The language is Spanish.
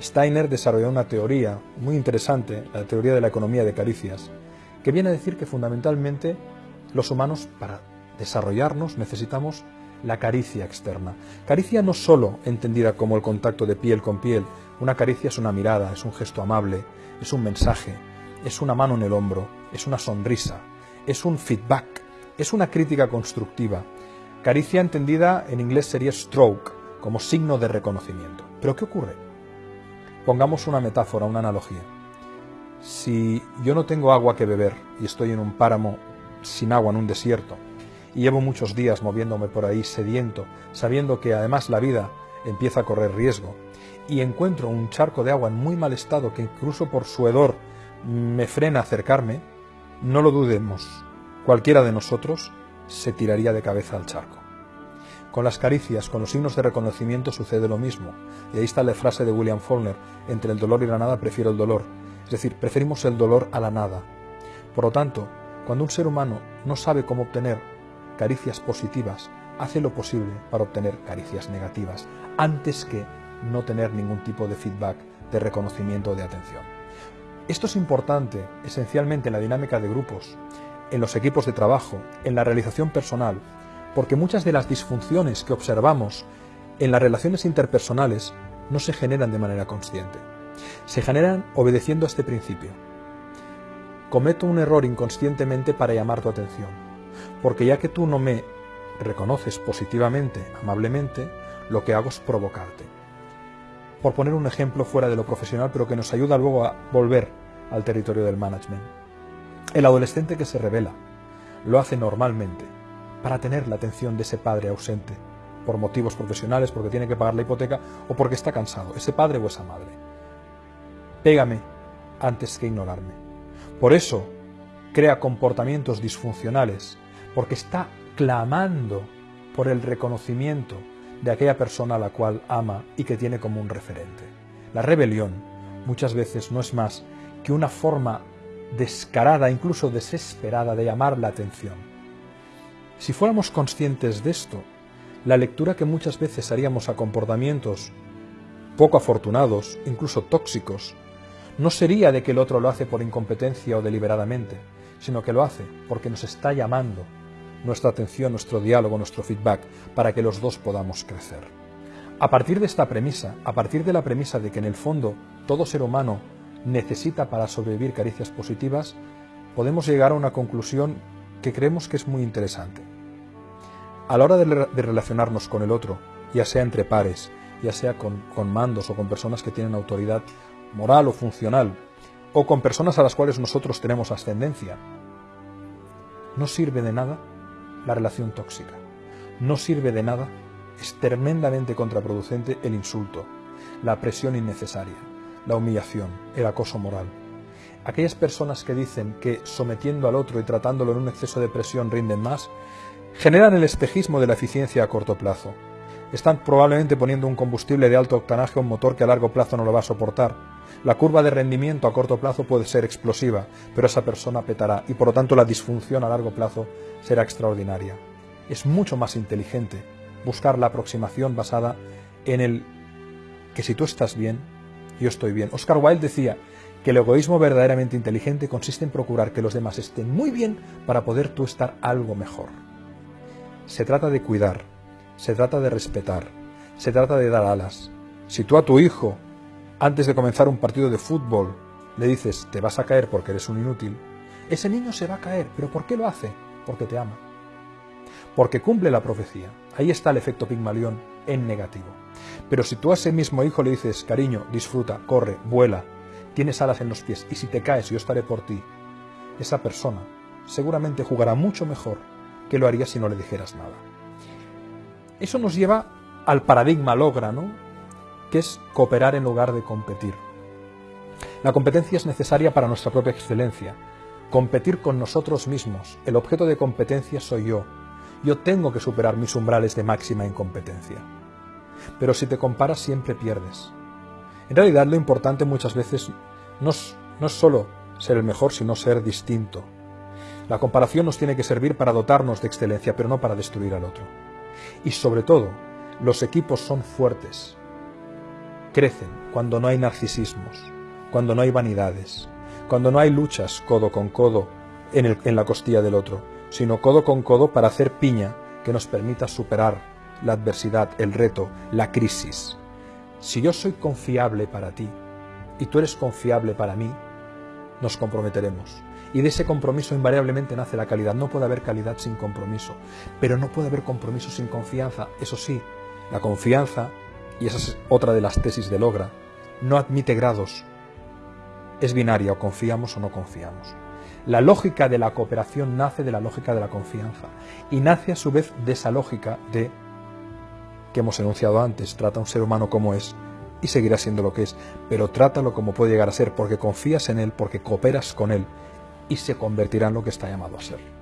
Steiner desarrolló una teoría muy interesante, la teoría de la economía de caricias, que viene a decir que fundamentalmente los humanos para desarrollarnos necesitamos la caricia externa. Caricia no solo entendida como el contacto de piel con piel, una caricia es una mirada, es un gesto amable, es un mensaje, es una mano en el hombro, es una sonrisa, es un feedback, es una crítica constructiva. Caricia entendida en inglés sería stroke, como signo de reconocimiento. Pero ¿qué ocurre? Pongamos una metáfora, una analogía. Si yo no tengo agua que beber y estoy en un páramo sin agua en un desierto, y llevo muchos días moviéndome por ahí sediento, sabiendo que además la vida empieza a correr riesgo, y encuentro un charco de agua en muy mal estado que incluso por su hedor me frena acercarme, no lo dudemos, cualquiera de nosotros se tiraría de cabeza al charco. Con las caricias, con los signos de reconocimiento sucede lo mismo, y ahí está la frase de William Faulkner, entre el dolor y la nada prefiero el dolor, es decir, preferimos el dolor a la nada. Por lo tanto, cuando un ser humano no sabe cómo obtener caricias positivas, hace lo posible para obtener caricias negativas, antes que no tener ningún tipo de feedback, de reconocimiento o de atención. Esto es importante esencialmente en la dinámica de grupos, en los equipos de trabajo, en la realización personal, porque muchas de las disfunciones que observamos en las relaciones interpersonales no se generan de manera consciente. Se generan obedeciendo a este principio. Cometo un error inconscientemente para llamar tu atención porque ya que tú no me reconoces positivamente, amablemente, lo que hago es provocarte. Por poner un ejemplo fuera de lo profesional, pero que nos ayuda luego a volver al territorio del management. El adolescente que se revela lo hace normalmente para tener la atención de ese padre ausente, por motivos profesionales, porque tiene que pagar la hipoteca o porque está cansado, ese padre o esa madre. Pégame antes que ignorarme. Por eso crea comportamientos disfuncionales porque está clamando por el reconocimiento de aquella persona a la cual ama y que tiene como un referente. La rebelión muchas veces no es más que una forma descarada, incluso desesperada, de llamar la atención. Si fuéramos conscientes de esto, la lectura que muchas veces haríamos a comportamientos poco afortunados, incluso tóxicos, no sería de que el otro lo hace por incompetencia o deliberadamente, sino que lo hace porque nos está llamando nuestra atención, nuestro diálogo, nuestro feedback, para que los dos podamos crecer. A partir de esta premisa, a partir de la premisa de que en el fondo todo ser humano necesita para sobrevivir caricias positivas, podemos llegar a una conclusión que creemos que es muy interesante. A la hora de, relacionarnos con el otro, ya sea entre pares, ya sea con, mandos o con personas que tienen autoridad moral o funcional, o con personas a las cuales nosotros tenemos ascendencia, no sirve de nada la relación tóxica. No sirve de nada, es tremendamente contraproducente el insulto, la presión innecesaria, la humillación, el acoso moral. Aquellas personas que dicen que sometiendo al otro y tratándolo en un exceso de presión rinden más, generan el espejismo de la eficiencia a corto plazo. Están probablemente poniendo un combustible de alto octanaje a un motor que a largo plazo no lo va a soportar. La curva de rendimiento a corto plazo puede ser explosiva, pero esa persona petará y por lo tanto la disfunción a largo plazo será extraordinaria. Es mucho más inteligente buscar la aproximación basada en el que si tú estás bien, yo estoy bien. Oscar Wilde decía que el egoísmo verdaderamente inteligente consiste en procurar que los demás estén muy bien para poder tú estar algo mejor. Se trata de cuidar, se trata de respetar, se trata de dar alas. Si tú a tu hijo, antes de comenzar un partido de fútbol, le dices te vas a caer porque eres un inútil, ese niño se va a caer. ¿Pero por qué lo hace? porque te ama. Porque cumple la profecía. Ahí está el efecto Pigmalión en negativo. Pero si tú a ese mismo hijo le dices, cariño, disfruta, corre, vuela, tienes alas en los pies y si te caes yo estaré por ti, esa persona seguramente jugará mucho mejor que lo haría si no le dijeras nada. Eso nos lleva al paradigma logra, ¿no? Que es cooperar en lugar de competir. La competencia es necesaria para nuestra propia excelencia, Competir con nosotros mismos. El objeto de competencia soy yo. Yo tengo que superar mis umbrales de máxima incompetencia. Pero si te comparas siempre pierdes. En realidad lo importante muchas veces no es, no es solo ser el mejor, sino ser distinto. La comparación nos tiene que servir para dotarnos de excelencia, pero no para destruir al otro. Y sobre todo, los equipos son fuertes, crecen cuando no hay narcisismos, cuando no hay vanidades, cuando no hay luchas codo con codo en, la costilla del otro, sino codo con codo para hacer piña que nos permita superar la adversidad, el reto, la crisis. Si yo soy confiable para ti y tú eres confiable para mí, nos comprometeremos. Y de ese compromiso invariablemente nace la calidad. No puede haber calidad sin compromiso, pero no puede haber compromiso sin confianza. Eso sí, la confianza, y esa es otra de las tesis de Logra, no admite grados. Es binaria, o confiamos o no confiamos. La lógica de la cooperación nace de la lógica de la confianza y nace a su vez de esa lógica de que hemos enunciado antes, trata a un ser humano como es y seguirá siendo lo que es, pero trátalo como puede llegar a ser porque confías en él, porque cooperas con él y se convertirá en lo que está llamado a ser.